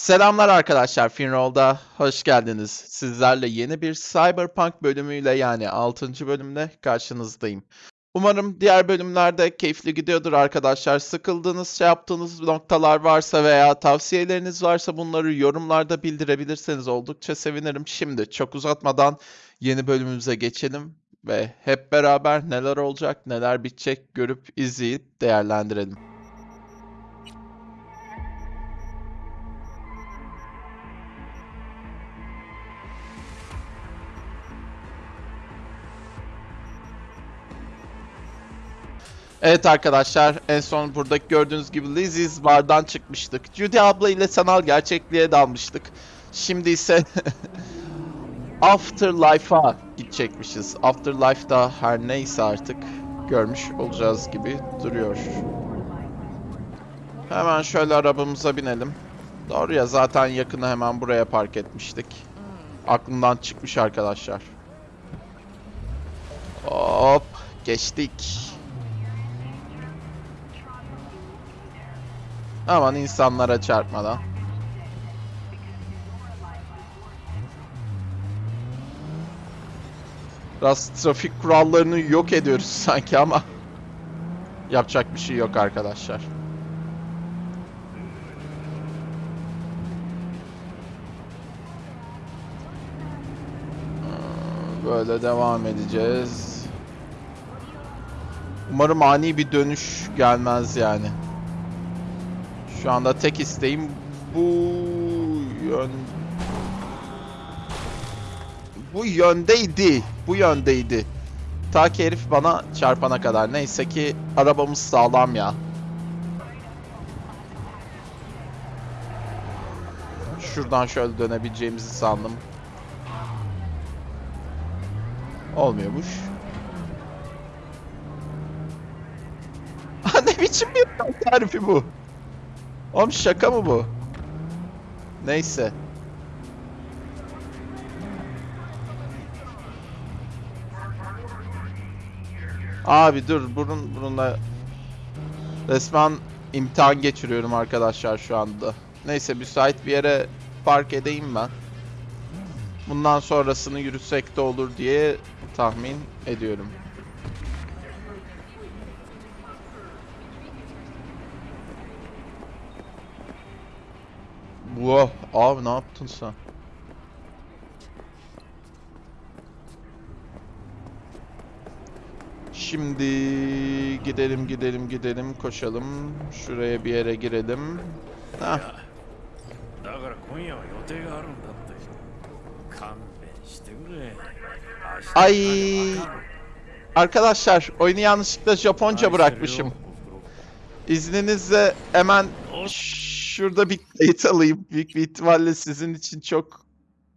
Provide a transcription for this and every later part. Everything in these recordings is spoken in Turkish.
Selamlar arkadaşlar, Finroll'da hoş geldiniz. Sizlerle yeni bir Cyberpunk bölümüyle yani 6. bölümle karşınızdayım. Umarım diğer bölümlerde keyifli gidiyordur arkadaşlar. Sıkıldığınız, şey yaptığınız noktalar varsa veya tavsiyeleriniz varsa bunları yorumlarda bildirebilirseniz oldukça sevinirim. Şimdi çok uzatmadan yeni bölümümüze geçelim ve hep beraber neler olacak, neler bitecek görüp izleyip değerlendirelim. Evet arkadaşlar en son buradaki gördüğünüz gibi Lizzie's bardan çıkmıştık. Judy abla ile sanal gerçekliğe dalmıştık. Şimdi ise Afterlife'a gidecekmişiz. Afterlife'da her neyse artık görmüş olacağız gibi duruyor. Hemen şöyle arabamıza binelim. Doğru ya zaten yakını hemen buraya park etmiştik. Aklımdan çıkmış arkadaşlar. Hop geçtik. Aman insanlara çarpmadan. Biraz trafik kurallarını yok ediyoruz sanki ama yapacak bir şey yok arkadaşlar. Böyle devam edeceğiz. Umarım ani bir dönüş gelmez yani. Şu anda tek isteğim bu yön bu yöndeydi. Bu yöndeydi. Ta ki herif bana çarpana kadar. Neyse ki arabamız sağlam ya. Şuradan şöyle dönebileceğimizi sandım. Olmuyormuş. ne biçim bir tarifi bu? Oğlum şaka mı bu? Neyse. Abi dur burun bununla resmen imtihan geçiriyorum arkadaşlar şu anda. Neyse müsait bir yere park edeyim ben. Bundan sonrasını yürüsek de olur diye tahmin ediyorum. Wow, abi ne yaptın sen? Şimdi gidelim gidelim gidelim koşalım. Şuraya bir yere girelim. Hah. Ay. Arkadaşlar oyunu yanlışlıkla Japonca bırakmışım. İzninizle hemen Şşş şurada bir kayıt alayım. Büyük bir ihtimalle sizin için çok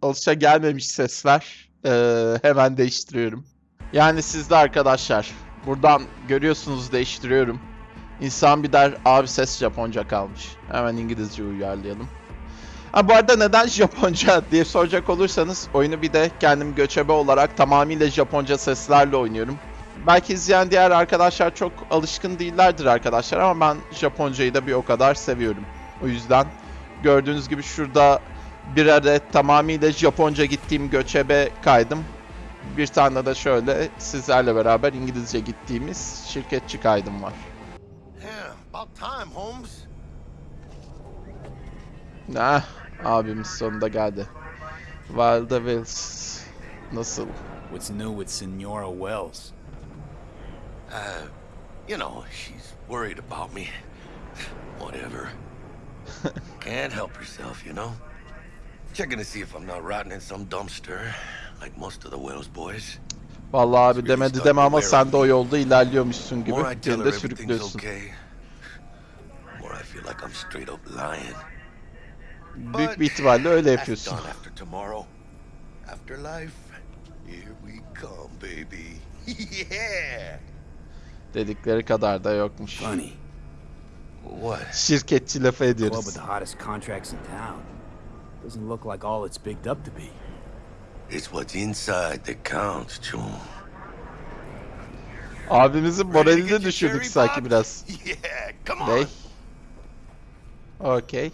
alışa gelmemiş sesler. Ee, hemen değiştiriyorum. Yani sizde arkadaşlar. Buradan görüyorsunuz değiştiriyorum. İnsan bir der abi ses Japonca kalmış. Hemen İngilizce uyarlayalım. Ha bu arada neden Japonca diye soracak olursanız oyunu bir de kendim göçebe olarak tamamıyla Japonca seslerle oynuyorum. Belki izleyen diğer arkadaşlar çok alışkın değillerdir arkadaşlar ama ben Japoncayı da bir o kadar seviyorum. O yüzden gördüğünüz gibi şurada bir adet tamamıyla Japonca gittiğim göçebe kaydım. Bir tane de şöyle sizlerle beraber İngilizce gittiğimiz şirketçi kaydım var. Holmes. Ah, abimiz sonunda geldi. Wilda Wills. Nasıl? What's new with Senora Wells? Uh, you know, she's worried about me. Whatever. Can't help herself, you know? Checking to see if I'm not rotting in some dumpster, like most of the Wells boys. Vallahi abi demedi deme ama sen de o yolda ilerliyormuşsun gibi beni de sürüklüyorsun. Büyük bir ihtimalle öyle yapıyorsun. Dedikleri kadar da yokmuş. Funny. Şirketçi lafı ediyoruz. Doesn't look like all it's bigged up to be. It's what's inside that counts, Chum. Abimizin moralini düşürdük sanki biraz. Yeah, come. Okay.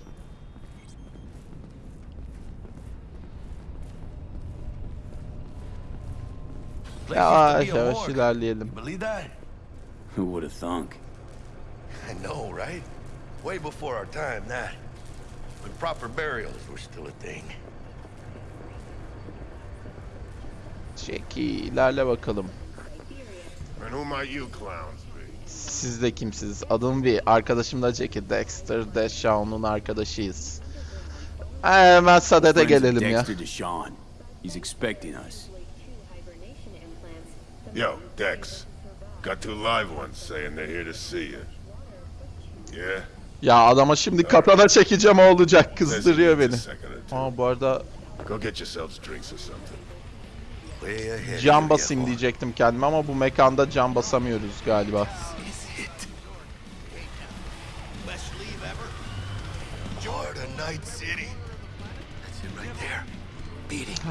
Yavaş yavaş ilerleyelim. Who would have thunk? I know, right? Way before our time, that. When proper burials were still a thing. Çeki ilerle bakalım. And who might you clowns be? Siz de kimsiniz? Adım V. Arkadaşım da Jackie Dexter. Deshaun'un arkadaşıyız. Hemen Sadet'e Friends of gelelim ya. Dexter Deshawn. He's expecting us. Yo, Dex. Got two live ones saying they're here to see you. Yeah? Ya adama şimdi katana çekeceğim o olacak. Kızdırıyor beni. needs a second or two. Ama bu arada Go get yourselves drinks or something. Way ahead. cam of you, basayım diyecektim kendime ama bu mekanda cam basamıyoruz galiba.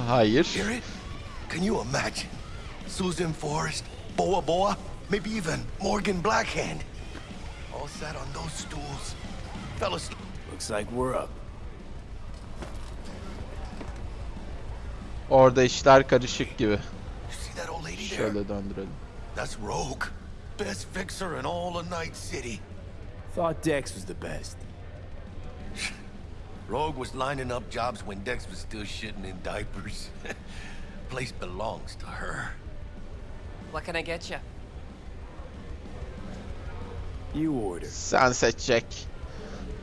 Hayır. Can you imagine? Susan Forrest, Boa Boa, maybe even Morgan Blackhand. All sat on those stools. Fellas... Looks like we're up. Orada işler karışık gibi. You see that old lady there? Şöyle döndürelim. That's Rogue. Best fixer in all of Night City. Thought Dex was the best. Rogue was lining up jobs when Dex was still shitting in diapers. Place belongs to her. What can I get you? You order. Sen seçecek.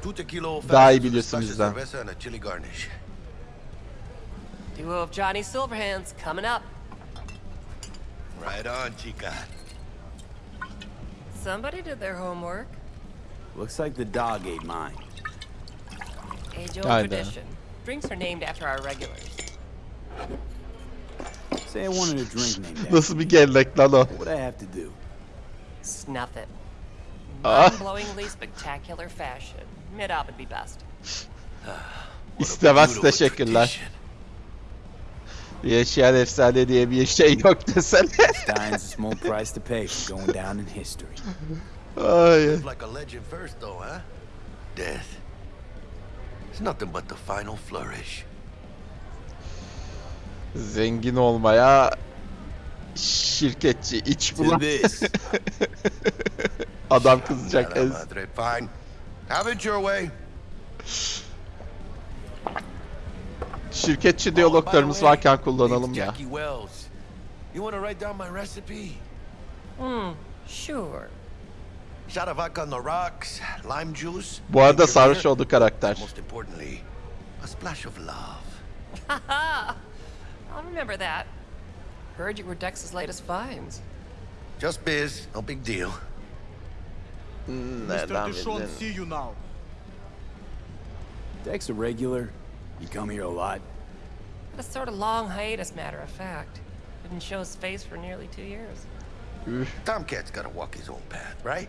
Two tequila old Daha iyi a biliyorsun splash of bizden. cerveza and a chili garnish. Duo of Johnny Silverhands coming up. Right on, chica. Somebody did their homework. Looks like the dog ate mine. Age old Aynen. tradition. Drinks are named after our regulars. Say I wanted a drink named after. Nasıl bir gelenek lan o? What would I have to do? Snuff it. Ah. Mind-blowingly spectacular fashion. Mid up would be best. İstemez teşekkürler. Yaşayan efsane diye bir şey yok desene. Dying's a small price to pay for going down in history. Ay. Like a legend first, though, huh? Death. It's nothing but the final flourish. Zengin olmaya şirketçi iç bulan. Adam kızacak. Fine. Have it your way. Şirketçi Oh, diyaloglarımız way, varken kullanalım ya. Jackie Wells. You want to write down my recipe? Hmm, sure. Shot of vodka on the rocks, lime juice. Bu arada sarhoş oldu karakter. Most importantly, a splash of love. I'll remember that. Heard you were Dex's latest finds. Just biz, no big deal. Nereden bildin? see you now. Dex a regular. You come here a lot. Had a sort of long hiatus, matter of fact. Didn't show his face for nearly two years. Tomcat's gotta walk his own path, right?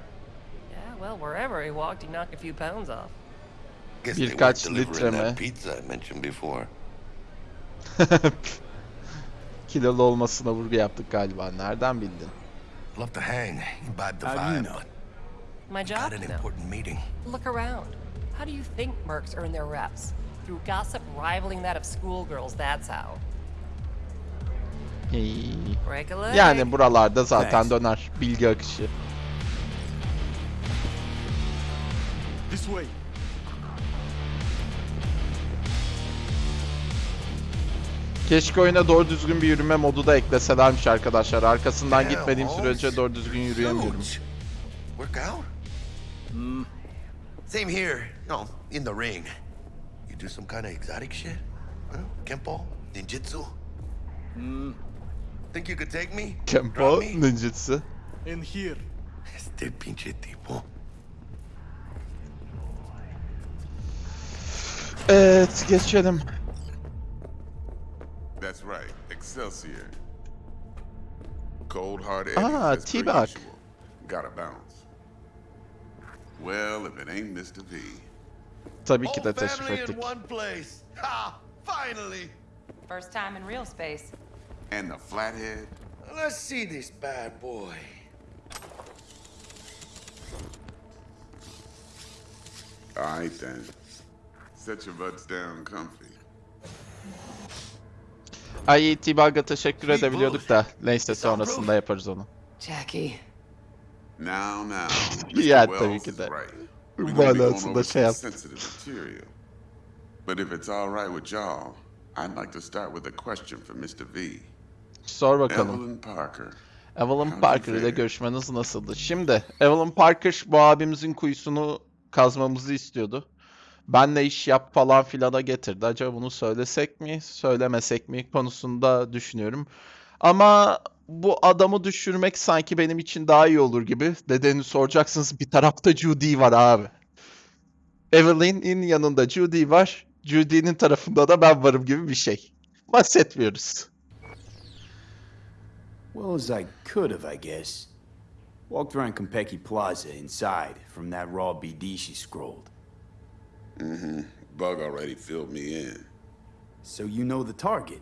Yeah, well, wherever he walked, he knocked a few pounds off. Guess they weren't Birkaç delivering that pizza I mentioned before. Kilolu olmasına vurgu yaptık galiba. Nereden bildin? Love to hang, imbibe the vibe, but My job, got an important meeting. Look around. How do you think mercs earn their reps? Through gossip rivaling that of schoolgirls, that's how. İyi. Break a leg. Yani buralarda zaten döner bilgi akışı. This way. Keşke oyuna doğru düzgün bir yürüme modu da ekleselermiş arkadaşlar. Arkasından gitmediğim sürece doğru düzgün yürüyemiyorum. Work out? Same here, you know, in the ring. You do some kind of exotic shit? Huh? Kempo? Ninjutsu? Think you could take me? Kempo Drop me? ninjutsu. In here. Este pinche tipo. Evet geçelim. That's right, Excelsior. Cold hard edges, Ah, T-Bag. Gotta bounce. Well, if it ain't Mr. V. Tabii ki de teşrif family ettik. in one place. Ha! Finally! First time in real space. And the flathead? Let's see this bad boy. All right then. Set your butts down comfy. Ay T-Bug'a teşekkür edebiliyorduk da. Neyse sonrasında yaparız onu. Jackie. Now, now. Yeah, Mr. tabii ki de. Manasında şey yaptı. sensitive material. But if it's all right with y'all, I'd like to start with a question for Mr. V. Sor bakalım. Evelyn Parker. Evelyn Parker ile görüşmeniz nasıldı? Şimdi Evelyn Parker bu abimizin kuyusunu kazmamızı istiyordu. Benle iş yap falan filana getirdi. Acaba bunu söylesek mi, söylemesek mi konusunda düşünüyorum. Ama bu adamı düşürmek sanki benim için daha iyi olur gibi. Nedenini soracaksınız. Bir tarafta Judy var abi. Evelyn'in yanında Judy var. Judy'nin tarafında da ben varım gibi bir şey. Bahsetmiyoruz. Well, as I could have, I guess. Walked around Compeki Plaza inside from that raw BD she scrolled. Mm-hmm. Bug already filled me in. So you know the target.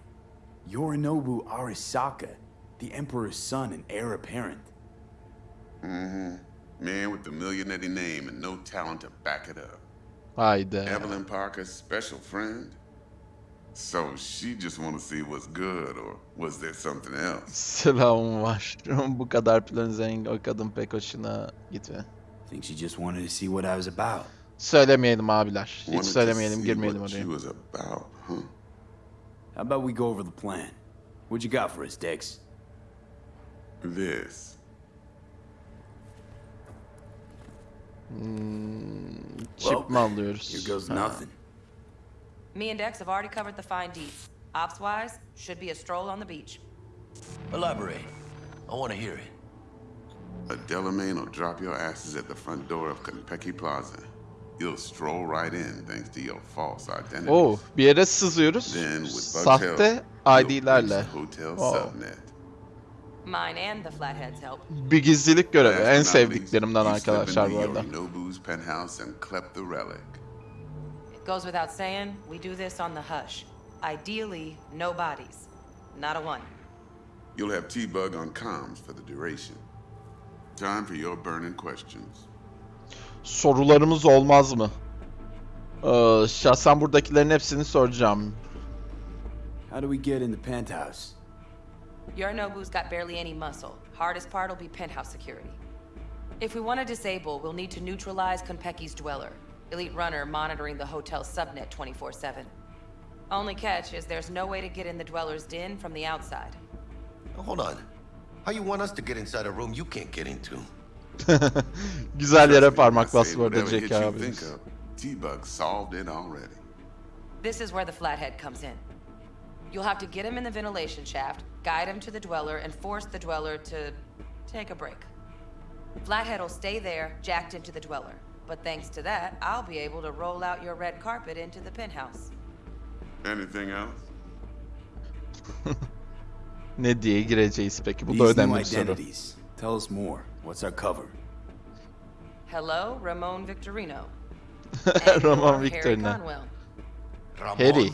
Yorinobu Arisaka, the Emperor's son and heir apparent. Mm-hmm. Man with the millionaire name and no talent to back it up. Haydi. Evelyn Parker's special friend? So she just want to see what's good, or was there something else? Selamım var. Bu kadar plan zengin o kadın pek hoşuna gitme. Think she just wanted to see what I was about. Söylemeyelim abiler. Hiç Wanted to söylemeyelim, see girmeyelim what oraya. she was about, huh? How about we go over the plan? What you got for us, Dex? This. Hmm, mi alıyoruz? Here goes Ha. nothing. Me and Dex have already covered the fine deeds. Ops wise, should be a stroll on the beach. Elaborate. I want to hear it. A Delamain will drop your asses at the front door of Konpeki Plaza. You'll stroll right in thanks to your false identity. Oo, bir yere sızıyoruz. Then with Bugtail, Sahte ID'lerle. subnet. Mine and the Flatheads help. Bir gizlilik görevi. En sevdiklerimden arkadaşlar bu arada. Yorinobu's penthouse and clep the relic. It goes without saying, we do this on the hush. Ideally, no bodies. Not a one. You'll have T-Bug on comms for the duration. Time for your burning questions. Sorularımız olmaz mı? Ee, şahsen buradakilerin hepsini soracağım. How do we get in the penthouse? Yorinobu's got barely any muscle. Hardest part will be penthouse security. If we want to disable, we'll need to neutralize Konpeki's dweller. Elite runner monitoring the hotel's subnet 24-7. Only catch is there's no way to get in the dweller's den from the outside. Hold on. How you want us to get inside a room you can't get into? Güzel yere Trust me, parmak I say bastı bu arada whatever Jack hit you think abimiz. T-Bug solved it already. This is where the flathead comes in. You'll have to get him in the ventilation shaft, guide him to the dweller, and force the dweller to take a break. Flathead will stay there, jacked into the dweller. But thanks to that, I'll be able to roll out your red carpet into the penthouse. Anything else? Ne diye gireceğiz peki? Bu da These new önemli bir soru. identities. Tell us more. What's our cover? Hello, Ramon Victorino. Roman Harry Victorino. Conwell. Ramon? Harry.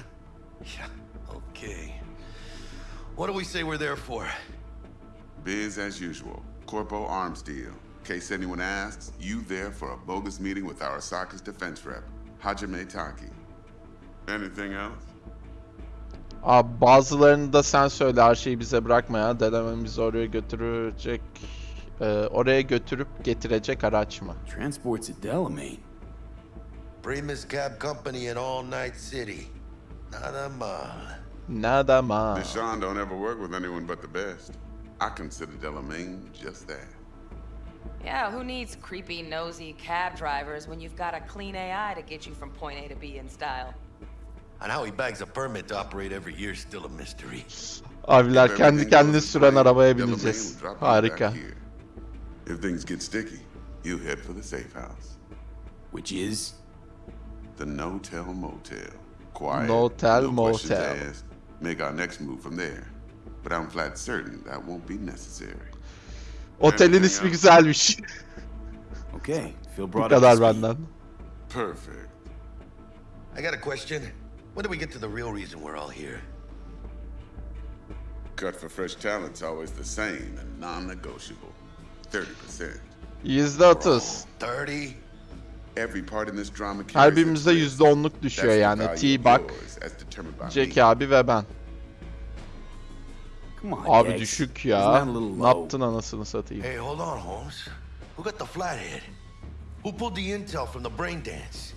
Okay. What do we say we're there for? Biz as usual. Corpo arms deal. In case anyone asks, you there for a bogus meeting with Arasaka's defense rep, Hajime Taki. Anything else? Abi bazılarını da sen söyle her şeyi bize bırakma ya. Dedemem bizi oraya götürecek... e, oraya götürüp getirecek araç mı? Transports at Delamain. Primus Cab Company in All Night City. Nada mal. Nada mal. Deshaun don't ever work with anyone but the best. I consider Delamain just that. Yeah, who needs creepy, nosy cab drivers when you've got a clean AI to get you from point A to B in style? And how he bags a permit to operate every year is still a mystery. Abiler If kendi everything kendini süren arabaya Delamain bineceğiz. will drop ah, you back Harika. If things get sticky, you head for the safe house. Which is? The No Tell Motel. Quiet. No Tell no questions Motel. asked. Make our next move from there. But I'm flat certain that won't be necessary. Otelin Anything ismi else? güzelmiş. Okay, Phil Bu brought up kadar the speed. benden. Perfect. I got a question. When do we get to the real reason we're all here? Cut for fresh talent's always the same and non-negotiable. 30%. Yüzde otuz. 30? Every part in this drama Her carries birimize its yüzde risk. onluk düşüyor That's the yani. value of T-Bug, yours as determined by Jack me. abi ve ben. Come on, Abi Dex. düşük Isn't ya. a little Ne low? yaptın anasını satayım. Hey, hold on, Holmes. Who got the flathead? Who pulled the intel from the brain dance?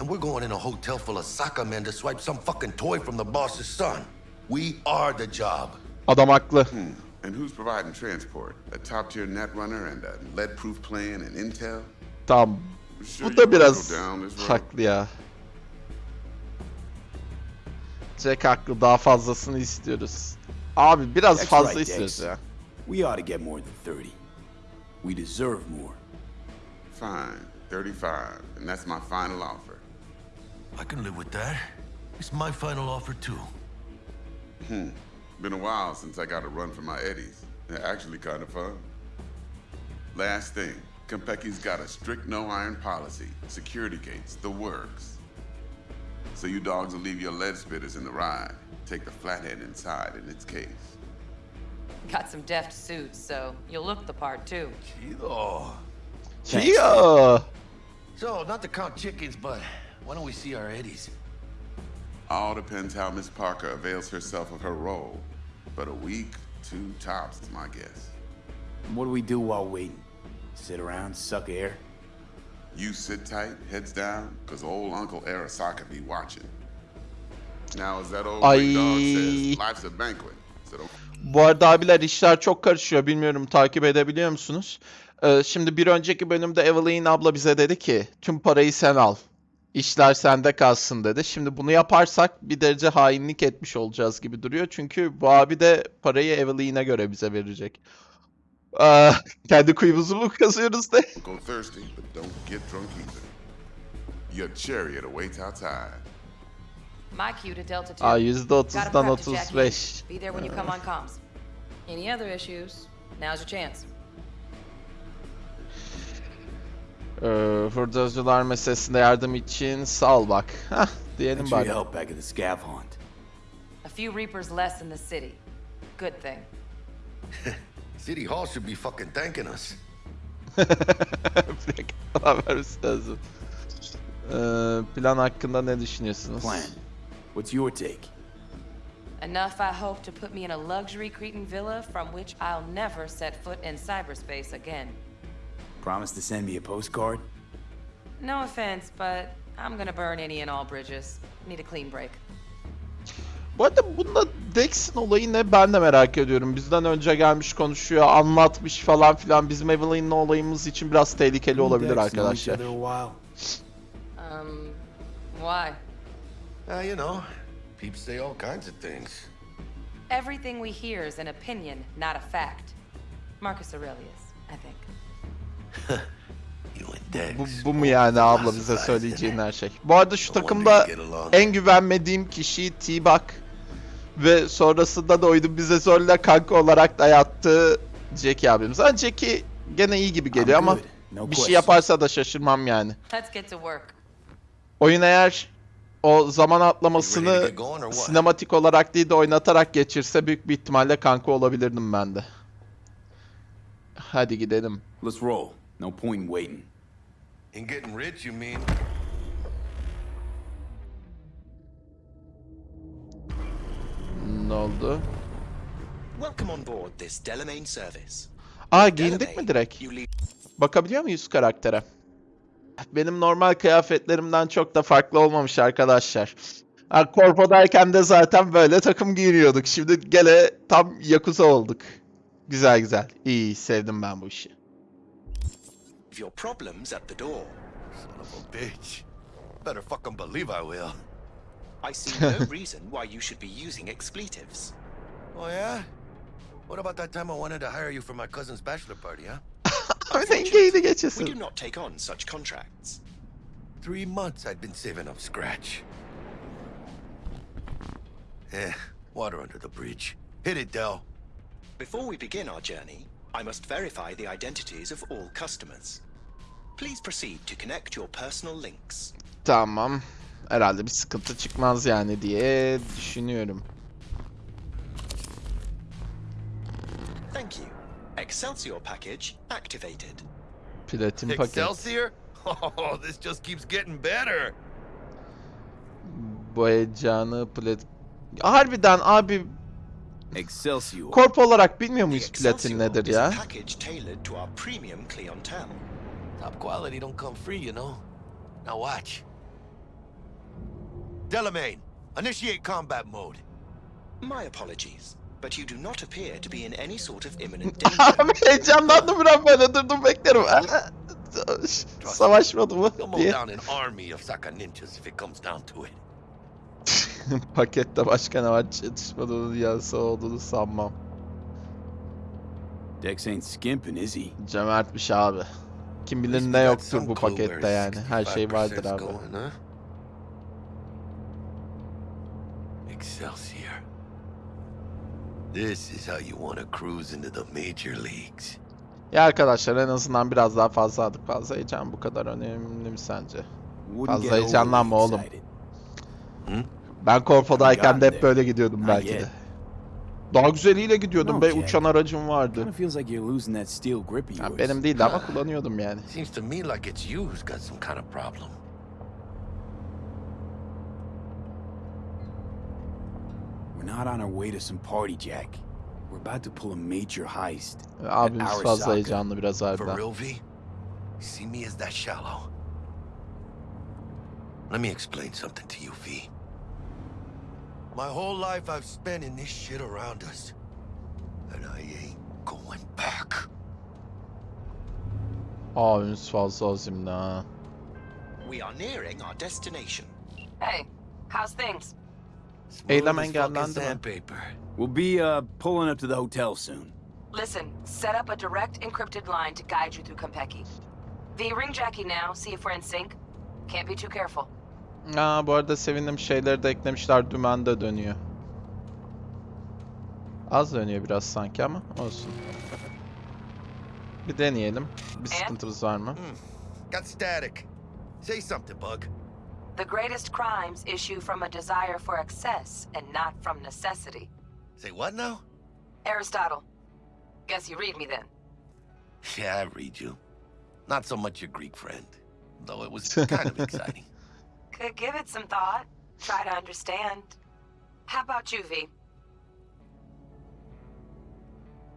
And we're going in a hotel full of soccer men to swipe some fucking toy from the boss's son. We are the job. Adam haklı. Hmm. And who's providing transport? A top tier netrunner and a lead proof plan and intel? Tamam. Sure Bu da biraz go down this road? haklı ya. Jack haklı daha fazlasını istiyoruz. Abi biraz That's fazla istiyoruz ya. We ought to get more than 30. We deserve more. Fine, 35, and that's my final offer. I can live with that. It's my final offer, too. Hmm. Been a while since I got a run for my eddies. They're actually kind of fun. Last thing, Konpeki's got a strict no iron policy, security gates, the works. So you dogs will leave your lead spitters in the ride. Take the flathead inside in its case. Got some deft suits, so you'll look the part too. Chido. Chia. So, not to count chickens, but why don't we see our eddies? All depends how Miss Parker avails herself of her role. But a week, two tops is my guess. What do we do while waiting? Sit around, suck air? You sit tight, heads down, cause old Uncle Arasaka be watching. Now, as that old big dog Ay. says, life's a banquet. So Bu arada abiler işler çok karışıyor. Bilmiyorum takip edebiliyor musunuz? Ee, şimdi bir önceki bölümde Evelyn abla bize dedi ki tüm parayı sen al. İşler sende kalsın dedi. Şimdi bunu yaparsak bir derece hainlik etmiş olacağız gibi duruyor. Çünkü bu abi de parayı Evelyn'e göre bize verecek. Aa, kendi kuyumuzu mu kazıyoruz de? go thirsty, but don't get drunk either. Your chariot awaits outside. My cue to Delta 2. Aa Gotta %30'dan prep to check in. 35. Be there when you come on comms. Any other issues? Now's your chance. Ee, hurdacılar meselesinde yardım için sağ ol bak. Hah diyelim Thanks for bari. help back at the scav hunt. A few Reapers less in the city. Good thing. City Hall should be fucking thanking us. Bir dakika, vermesi lazım. Ee, plan hakkında ne düşünüyorsunuz? Plan. What's your take? Enough, I hope, to put me in a luxury Cretan villa from which I'll never set foot in cyberspace again. Promise to send me a postcard? No offense, but I'm gonna burn any and all bridges. Need a clean break. Bu arada bunda Dex'in olayı ne ben de merak ediyorum. Bizden önce gelmiş konuşuyor, anlatmış falan filan. Bizim Evelyn'le olayımız için biraz tehlikeli olabilir arkadaşlar. Um, why? Uh, you know, peeps say all kinds of things. Everything we hear is an opinion, not a fact. Marcus Aurelius, I think. You and Dex. Bu, bu mu yani abla bize söyleyeceğin her şey? Bu arada şu takımda en güvenmediğim kişi T-Bug. Ve sonrasında da oyunun bize zorla kanka olarak dayattığı Jackie abimiz. Ha Jackie gene iyi gibi geliyor ama bir şey yaparsa da şaşırmam yani. Oyun eğer o zaman atlamasını sinematik olarak değil de oynatarak geçirse büyük bir ihtimalle kanka olabilirdim ben de. Hadi gidelim. Let's roll. No point in waiting. In getting rich, you mean? Ne oldu? Welcome on board this Delamain service. Aa giyindik mi direkt? Bakabiliyor muyuz karaktere? Benim normal kıyafetlerimden çok da farklı olmamış arkadaşlar. Ha, korpodayken de zaten böyle takım giyiniyorduk. Şimdi gene tam Yakuza olduk. Güzel güzel. İyi sevdim ben bu işi. your problems at the door. Son of a bitch. Better fucking believe I will. I see no reason why you should be using expletives. Oh, yeah? What about that time I wanted to hire you for my cousin's bachelor party, huh? Öyle giydi We do not take on such contracts. Three months I'd been saving up scratch. Eh, water under the bridge. Hit it, Dell. Before we begin our journey, I must verify the identities of all customers. Please proceed to connect your personal links. Tamam. Herhalde bir sıkıntı çıkmaz yani diye düşünüyorum. Thank you. Excelsior package activated. Platin paket. Excelsior? Oh, this just keeps getting better. Bu heyecanı plat... Harbiden abi Excelsior. Korp olarak bilmiyor muyuz platin nedir ya? package tailored to our premium clientele. Top quality don't come free, you know. Now watch. Delamain, initiate combat mode. My apologies, but you do not appear to be in any sort of imminent danger. Abi heyecanlandım biraz böyle durdum beklerim. Savaşmadı mı You'll mow diye. down an army of Saka ninjas if it comes down to it. Pakette başka ne var çatışmadığını yazsa olduğunu sanmam. Dex ain't skimping, is he? Cömertmiş abi. Kim bilir ne yoktur bu pakette yani. Her şey vardır 65% abi. Going, huh? Excelsior. This is how you want to cruise into the major leagues. Ya arkadaşlar en azından biraz daha fazla aldık. Fazla heyecan bu kadar önemli mi sence? Fazla heyecanlanma oğlum. excited. Ben Korpo'dayken de hep böyle gidiyordum belki de. Daha güzeliyle gidiyordum be uçan aracım vardı. Kinda feels like you're losing that steel grip of Ya yours. benim değildi ama kullanıyordum yani. Seems to me like it's you who's got some kind of problem. We're not on our way to some party, Jack. We're about to pull a major heist. Abimiz Arasaka. fazla heyecanlı biraz For real, V? See me as that shallow? Let me explain something to you, V. My whole life I've spent in this shit around us. And I ain't going back. Abimiz fazla azimli ha. We are nearing our destination. Hey, how's things? Eylem engellendi mi? sandpaper. We'll be uh pulling up to the hotel soon. Listen, set up a direct encrypted line to guide you through Kompeki. V, ring Jackie now, see if we're in sync. Can't be too careful. Aa bu arada sevindim şeyleri de eklemişler dümen de dönüyor. Az dönüyor biraz sanki ama olsun. Bir deneyelim. Bir sıkıntımız var mı? Got static. Say something, Bug. The greatest crimes issue from a desire for excess and not from necessity. Say what now? Aristotle. Guess you read me then. Yeah, I read you. Not so much your Greek friend, though it was kind of exciting. Could give it some thought. Try to understand. How about you, V?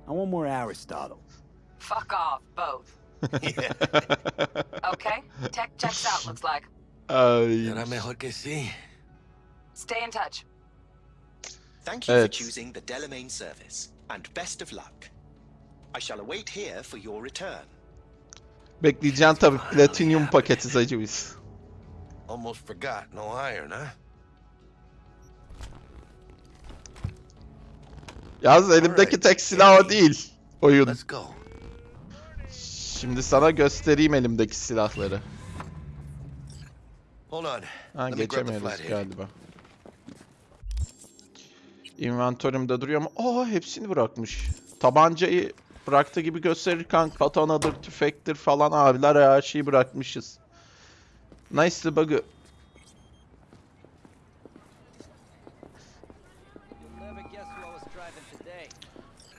I want more Aristotle. Fuck off, both. Okay? Tech checks out, looks like. Ay. Era mejor que sí. Stay in touch. Thank you for Evet. choosing the Delamain service, and best of luck. I shall await here for your return. Bekleyeceğim tabii platinyum paketi zacı biz. Almost forgot. No iron, huh? Yalnız elimdeki tek silah o değil. Oyun. Let's go. Şimdi sana göstereyim elimdeki silahları. Hold on. Ha the geçemiyoruz galiba. Inventörümde duruyor ama aa hepsini bırakmış. Tabancayı bıraktı gibi gösterirken katanadır, tüfektir falan abiler her şeyi bırakmışız. Nice bug'ı.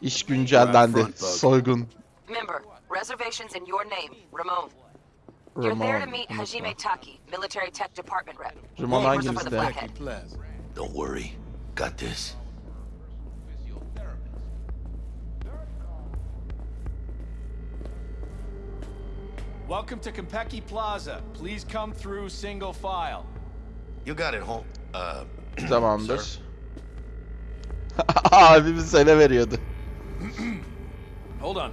İş güncellendi. Soygun. Remember, reservations in your name, Ramon. You're there to meet. Hajime Taki, military tech department rep. Ramon Papers are for hangimizde? the Flathead. Don't worry. Got this. Welcome to Kompeki Plaza. Please come through single file. You got it, home. Uh, Tamamdır. sir. Abimiz ele veriyordu. Hold on.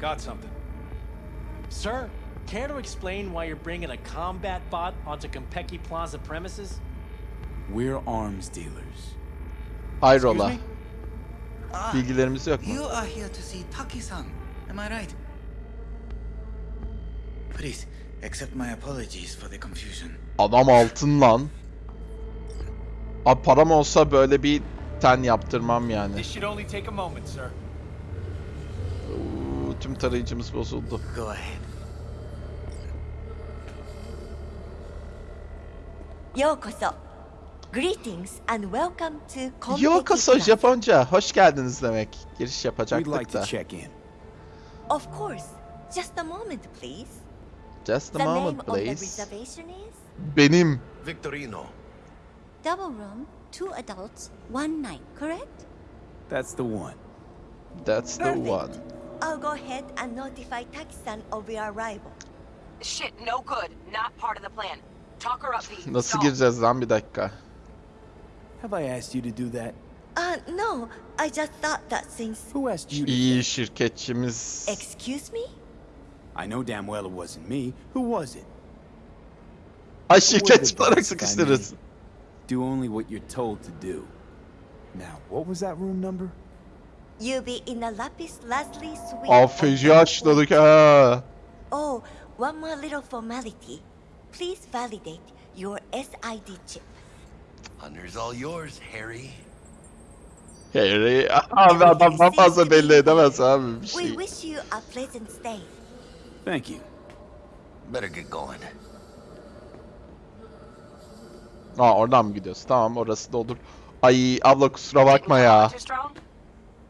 Got something. Sir, care to explain why you're bringing a combat bot onto Kompeki Plaza premises? We're arms dealers. Hayrola. Ah, Bilgilerimiz yok mu? you are here to see Taki-san. Am I right? Please, accept my apologies for the confusion. Adam altın lan. Abi param olsa böyle bir ten yaptırmam yani. This should only take a moment, sir. Uuu, tüm tarayıcımız bozuldu. Go ahead. Yokoso. Greetings and welcome to Yokoso Japonca. Hoş geldiniz demek. Giriş yapacaktık We'd like da. To check in. Of course. Just a moment, please. Just a the moment, name please. The reservation is Benim. Victorino. Double room, two adults, one night, correct? That's the one. That's Perfect. the one. I'll go ahead and notify Takisan of your arrival. Shit, no good. Not part of the plan. Nasıl gireceğiz lan bir dakika. Have I asked you to do that? Uh, no, I just thought that since... Who asked you İyi şirketçimiz. Excuse me? I know damn well it wasn't me. Who was it? Ay the şirketçi olarak sıkıştırırız. Do only what you're told to do. Now, what was that room number? You'll be in a Lapis Lazuli suite. Aa feci açladık ha. Oh, one more little formality. Please validate your SID chip. Honor's all yours, Harry. Harry. Abi adamdan fazla belli edemez abi bir We wish you a pleasant stay. Thank you. Better get going. Aa oradan mı gidiyoruz? Tamam orası da olur. Ay abla kusura bakma ya. Strong?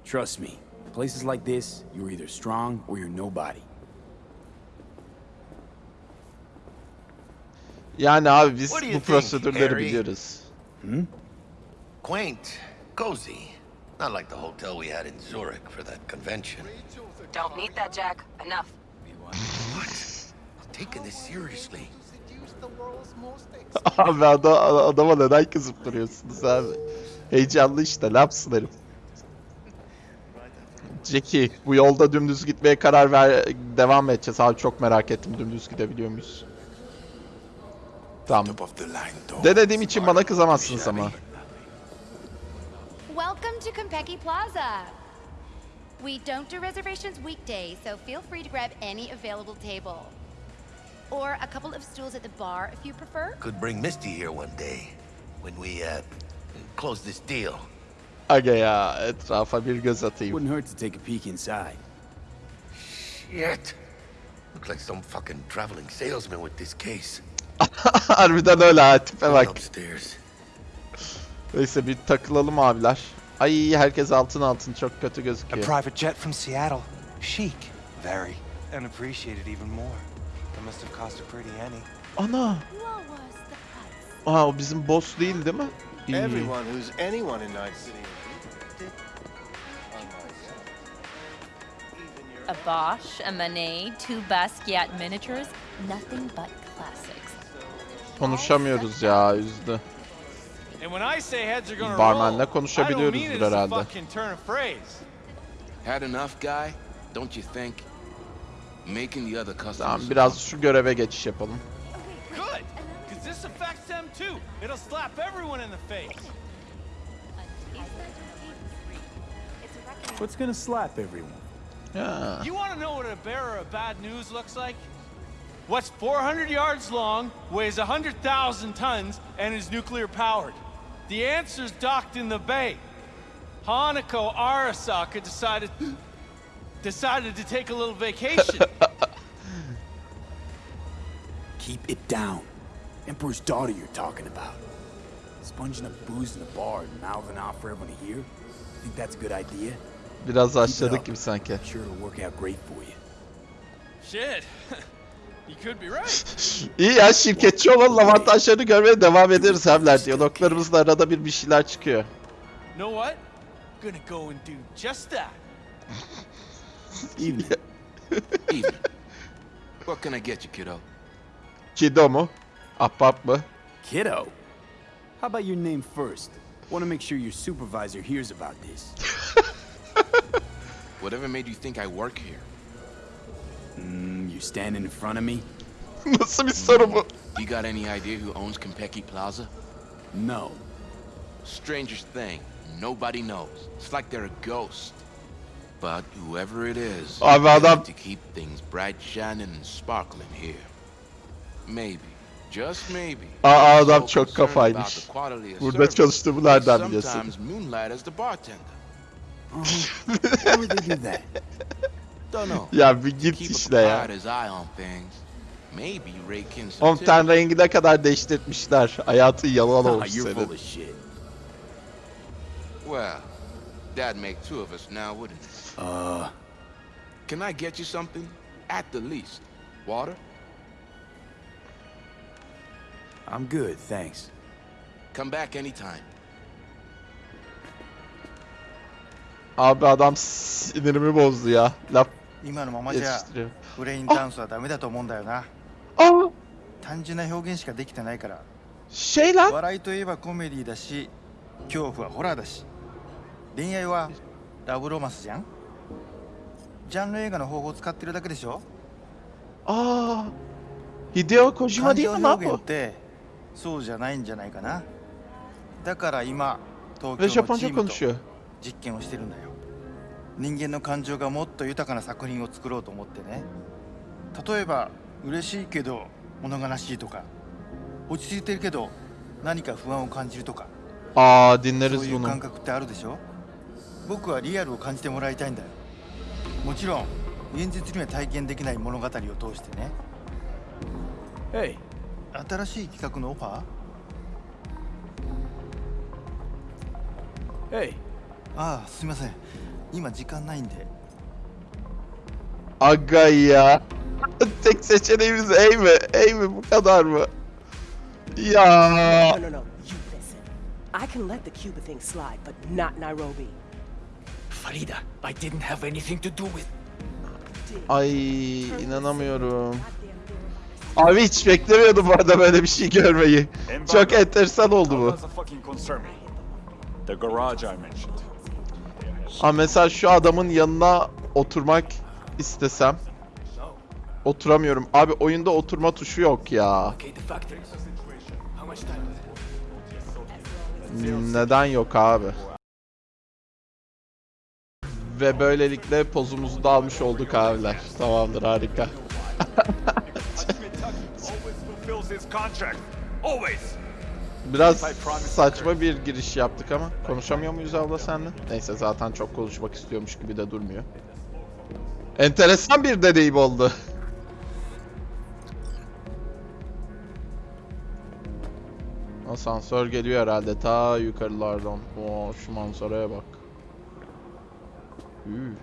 Trust me, places like this, you're either strong or you're nobody. Yani abi biz bu think, prosedürleri Harry? biliyoruz. Quaint, cozy. Not like the hotel we had in Zurich for that convention. Don't need that, Jack. Enough. What? I'm taking this seriously. Abi adam, adama neden kızıp duruyorsunuz abi? Heyecanlı işte ne yapsın herif. Jackie bu yolda dümdüz gitmeye karar ver devam edeceğiz abi çok merak ettim dümdüz gidebiliyor muyuz? Tamam. Denediğim için bana kızamazsınız ama. Welcome to Compeki Plaza. We don't do reservations weekdays, so feel free to grab any available table. Or a couple of stools at the bar if you prefer. Could bring Misty here one day when we uh close this deal. Aga ya etrafa bir göz atayım. Wouldn't hurt to take a peek inside. Shit. Looks like some fucking traveling salesman with this case. Harbiden öyle ha tipe bak. Upstairs. Neyse bir takılalım abiler. Ay herkes altın altın çok kötü A gözüküyor. private jet from Seattle. Chic. Very. And appreciated even more. It must have cost a pretty penny. Ana. Aa o bizim boss değil değil mi? İyi. Everyone who's anyone in Night City. A Bosch, a Manet, two Basquiat miniatures, nothing but. Konuşamıyoruz ya üzdü. Barmenle konuşabiliyoruzdur herhalde. fucking turn of phrase. Had enough, guy? Don't you think? Making the other customers. Tamam biraz şu göreve geçiş yapalım. Good, because this affects them too. It'll slap everyone in the face. What's gonna slap everyone? Yeah. You want to know what a bearer of bad news looks like? What's 400 yards long, weighs 100,000 tons, and is nuclear powered? The answer's docked in the bay. Hanako Arasaka decided decided to take a little vacation. Keep it down. Emperor's daughter you're talking about. Sponging up booze in the bar and mouthing off for everyone to hear? Think that's a good idea? Biraz aşladık gibi sanki. Sure it'll work out great for you. Shit. İyi ya şirketçi olalım avantajlarını görmeye devam ederiz hemler. Diyaloglarımızda arada bir bir şeyler çıkıyor. know what? Gonna go and do just that. Evening. Evening. What can I get you, kiddo? Kido mu? Ahbap mı? Kiddo? How about your name first? Want to make sure your supervisor hears about this. Whatever made you think I work here? Mm, you standing in front of me? Nasıl bir soru bu? You got any idea who owns Compeki Plaza? No. Strangest thing, nobody knows. It's like they're a ghost. But whoever it is, Abi they adam- to keep things bright, shining, and sparkling here. Maybe, just maybe. Aa adam so çok concerned about kafaymış. the quality of Burada service, çalıştığımı nereden biliyorsun? Sometimes moonlight as the bartender. Why would they do that? Don't know. Ya bir git işte ya. Oğlum ten rengi ne kadar değiştirmişler. Hayatın yalan olmuş senin. Well, that'd make two of us now, wouldn't it? Uh, Can I get you something? At the least. Water? I'm good, thanks. Come back anytime. Abi adam sinirimi bozdu ya. Laf 今のままじゃ.ブレインダンスはダメだと思うんだよな。Aa 単純な表現しかできてないから。şey lan 笑いといえばコメディだし恐怖はホラーだし。恋愛はラブロマンスじゃん？ジャンル映画の方法を使ってるだけでしょ？Aa Hideo Kojima 感 değil 情 mi lan 表現 bu? ってそうじゃないんじゃないかなだから今東京のチームと.実験をしてるんだよ人間の感情がもっと豊かな作品を作ろうと思ってね。例えば嬉しいけど物悲しいとか落ち着いてるけど何か不安を感じるとか。Aa そういう.感覚ってあるでしょ？僕はリアルを感じてもらいたいんだよ。もちろん現実には体験できない物語を通してね。Hey, 新しい企画のオファー？Hey. ああすいません今時間ないんで Aga ya. Tek seçeneğimiz A mi? A mi bu kadar mı? Ya. No, no, no. You listen. I can let the Cuba thing slide, but not Nairobi. Farida, I didn't have anything to do with. Ay inanamıyorum. Abi hiç beklemiyordum bu arada böyle bir şey görmeyi. Çok enteresan oldu bu. Doesn't fucking concern me. The garage I mentioned. Ha mesela şu adamın yanına oturmak istesem oturamıyorum. Abi oyunda oturma tuşu yok ya. Neden yok abi? Ve böylelikle pozumuzu da almış olduk abiler. Tamamdır harika. Biraz saçma bir giriş yaptık ama konuşamıyor muyuz abla senle? Neyse zaten çok konuşmak istiyormuş gibi de durmuyor. Enteresan bir deneyim oldu. Asansör geliyor herhalde ta yukarılardan. Oo şu manzaraya bak. Üü.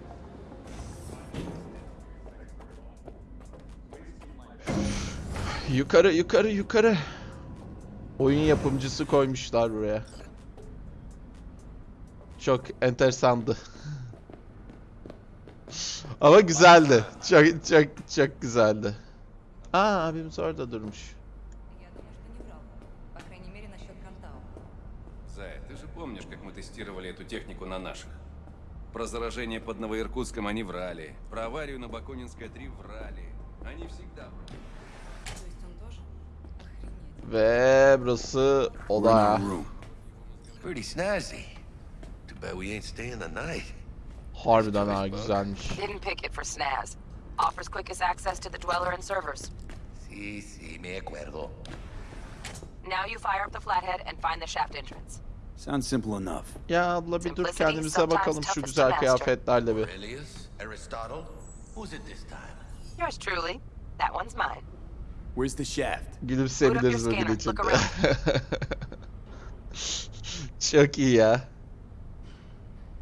Yukarı yukarı yukarı. Oyun yapımcısı koymuşlar buraya. Çok enteresandı. Ama güzeldi. Çok çok çok güzeldi. Aa abimiz orada durmuş. Зая, ты же помнишь, как мы тестировали эту технику на наших? Про заражение под Новоиркутском они врали. Про аварию на Бакунинской 3 врали. Они всегда врали. Ve burası oda. Pretty snazzy. Too bad we ain't staying the night. Harbiden ha güzelmiş. Hidden picket for Snaz. Offers quickest access to the Dweller and servers. Sí, sí, me acuerdo. Now you fire up the flathead and find the shaft entrance. Sounds simple enough. Ya abla bir dur kendimize bakalım şu güzel kıyafetlerle bir. Aurelius? Aristotle? Who's it this time? Yours truly. That one's mine. Where's the shaft? Gülümseyebiliriz Put up your bugün içinde. look Çok iyi ya.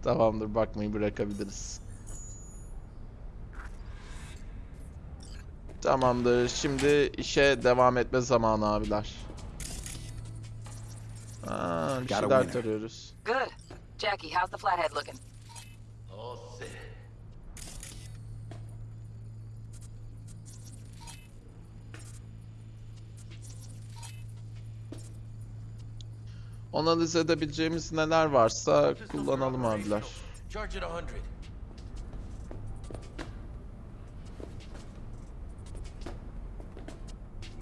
Tamamdır bakmayı bırakabiliriz. Tamamdır. Şimdi işe devam etme zamanı abiler. Aa, bir şeyler tarıyoruz. Good. Jackie, how's the flathead looking? Oh, sí. Analiz edebileceğimiz neler varsa kullanalım abiler.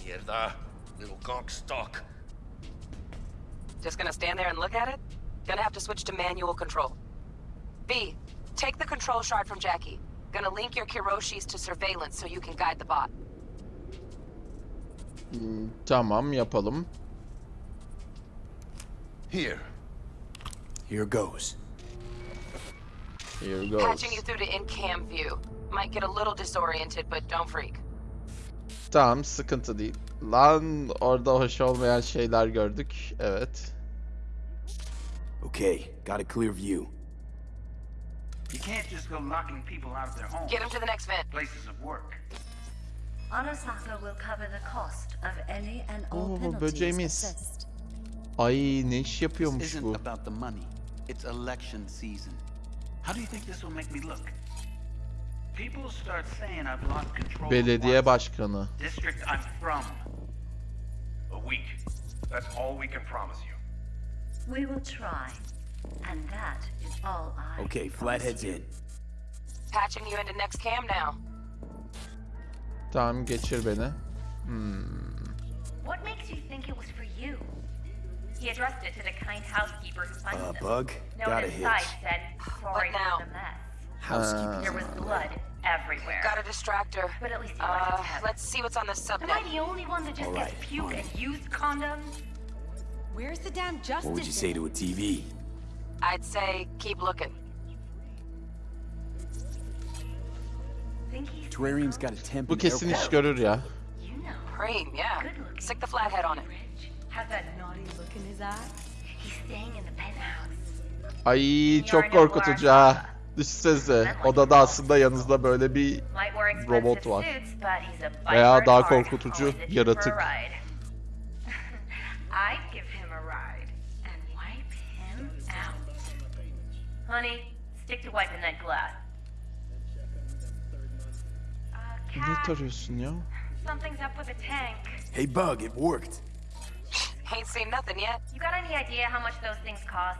Mierda. Little conk stock. Just gonna stand there and look at it? Gonna have to switch to manual control. B, take the control shard from Jackie. Gonna link your Kiroshis to surveillance so you can guide the bot. Hmm, Tamam yapalım. Here. Here goes. Here goes. Patching you through to in-cam view. Might get a little disoriented, but don't freak. Tamam sıkıntı değil. Lan orada hoş olmayan şeyler gördük. Evet. Okay, got a clear view. You can't just go locking people out of their homes. Get them to the next vent. Places of work. Arasaka will cover the cost of any and all Oo penalties böceğimiz. assessed. Ay ne iş yapıyormuş bu? It's election season. How do you think this will make me look? People start saying I've lost control. Belediye başkanı. District I'm from. A week. That's all we can promise you. We will try. And that is all I. Okay, Flathead's in. Patching you into next cam now. Tamam geçir beni. Hmm. What makes you think it was for you? He addressed it to the kind housekeeper who finds Uh, them. Bug? Note Got a inside hitch. said, sorry now? for the mess. Housekeeping. There was blood everywhere. Got a distractor. But at least you Uh, like to have let's see what's on the Am I subnet. the only one that just All gets puke fine. and used condoms? Where's the damn justice? What would you say to a TV? I'd say keep looking. Think he's Terrarium's got a temp Bu and kesin air iş quality. görür ya. you know. Cream, yeah. Stick the flathead on it. Has that naughty look in his eye? He's staying in the penthouse. Ay çok korkutucu ha. Düşünsenize odada aslında yanınızda böyle bir robot var. suits, but he's a bite Veya daha korkutucu yaratık. ride. I'd give him a ride and wipe him out. Honey, stick to wiping that glass. Uh, Ne tarıyorsun ya? something's up with the tank. Hey, Bug, it worked. Ain't seen nothing yet. You got any idea how much those things cost?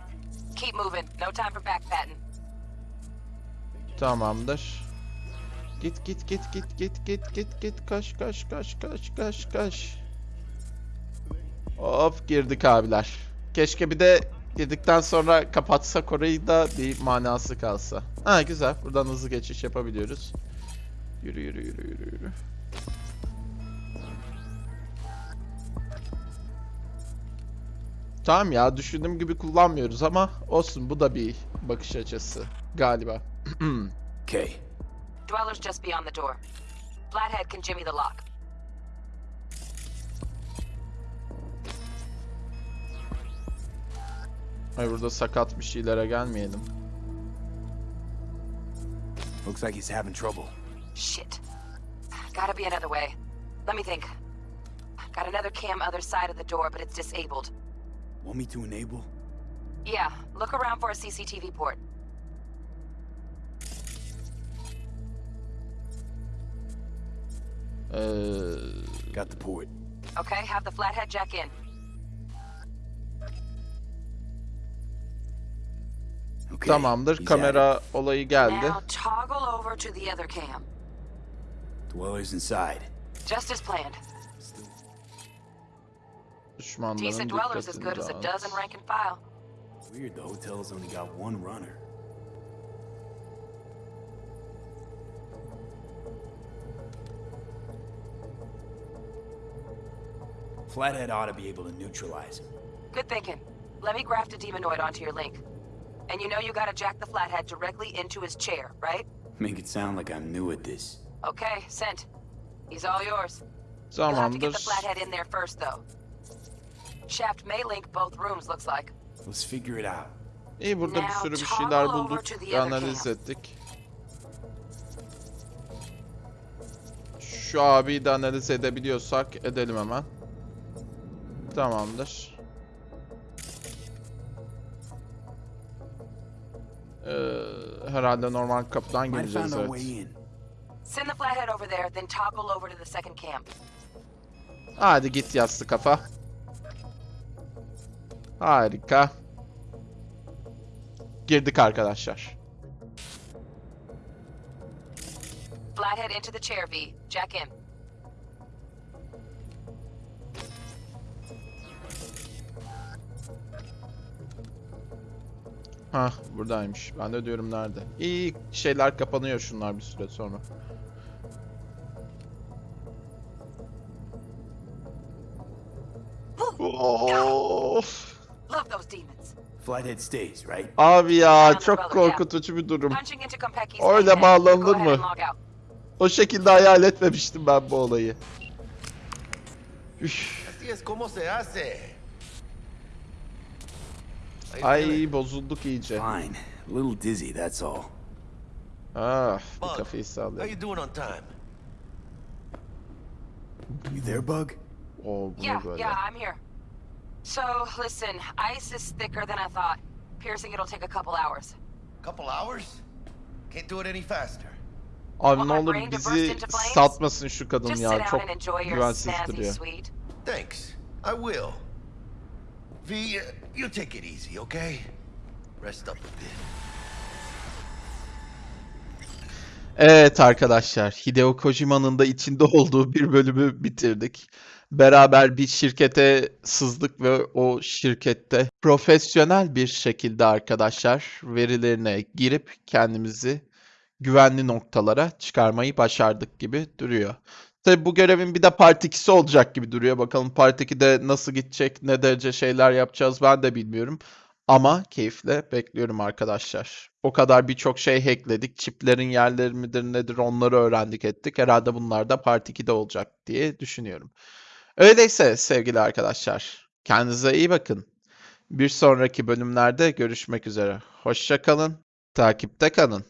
Keep moving. No time for backpatting. Tamamdır. Git git git git git git git git kaç kaç kaç kaç kaç kaç. Of girdik abiler. Keşke bir de girdikten sonra kapatsak orayı da bir manası kalsa. Ha güzel. Buradan hızlı geçiş yapabiliyoruz. Yürü yürü yürü yürü yürü. Tamam ya düşündüğüm gibi kullanmıyoruz ama olsun bu da bir bakış açısı galiba. Okay. Dweller's just beyond the door. Flathead can jimmy the lock. Ay burada sakat bir şeylere gelmeyelim. Looks like he's having trouble. Shit. Gotta be another way. Let me think. Got another cam other side of the door, but it's disabled. Want me to enable? Yeah, look around for a CCTV port. Ee, Got the port. Okay, have the flathead jack in. Okay. tamamdır. he's Kamera olayı geldi. Now toggle over to the other cam. it. Dweller's inside. Just as planned. Düşmanların Decent dwellers as good as a dozen rank and file. Weird, the hotel's only got one runner. Flathead ought to be able to neutralize him. Good thinking. Let me graft a demonoid onto your link. And you know you gotta jack the flathead directly into his chair, right? Make it sound like I'm new at this. Okay, sent. He's all yours. So You'll have to get the flathead in there first, though. Shaft may link both rooms, looks like. Let's figure it out. İyi burada bir sürü bir şeyler bulduk. analiz ettik. Şu abiyi de analiz edebiliyorsak edelim hemen. Tamamdır. Ee, herhalde normal kapıdan gireceğiz evet. Send the flathead over there, then toggle over to the second camp. Hadi git yassı kafa. Harika. Girdik arkadaşlar. Flathead into the chair, V. Jack in. Hah buradaymış. Ben de diyorum nerede. İyi şeyler kapanıyor şunlar bir süre sonra. Of. Love those demons. Flathead stays, right? Abi ya çok korkutucu bir durum. Öyle bağlanılır mı? O şekilde hayal etmemiştim ben bu olayı. Üf. Ay bozulduk iyice. Fine. A little dizzy, that's all. Ah bir kafayı How sallayayım. you doing on time? You there, Bug? Bu Yeah, yeah, I'm here. So, listen, ice is thicker than I thought. Piercing it'll take a couple hours. Couple hours? Can't do it any faster. Abi ne olur bizi satmasın şu kadın Just ya. sit down Çok and enjoy your güvensiz snazzy duruyor. suite. Thanks. I will. V, uh, you take it easy, okay? Rest up a bit. Evet arkadaşlar, Hideo Kojima'nın da içinde olduğu bir bölümü bitirdik. Beraber bir şirkete sızdık ve o şirkette profesyonel bir şekilde arkadaşlar verilerine girip kendimizi güvenli noktalara çıkarmayı başardık gibi duruyor. Tabi bu görevin bir de part 2'si olacak gibi duruyor. Bakalım part 2'de nasıl gidecek, ne derece şeyler yapacağız ben de bilmiyorum. Ama keyifle bekliyorum arkadaşlar. O kadar birçok şey hackledik. Çiplerin yerleri midir nedir onları öğrendik ettik. Herhalde bunlar da part 2'de olacak diye düşünüyorum. Öyleyse sevgili arkadaşlar kendinize iyi bakın. Bir sonraki bölümlerde görüşmek üzere. Hoşça kalın, takipte kalın.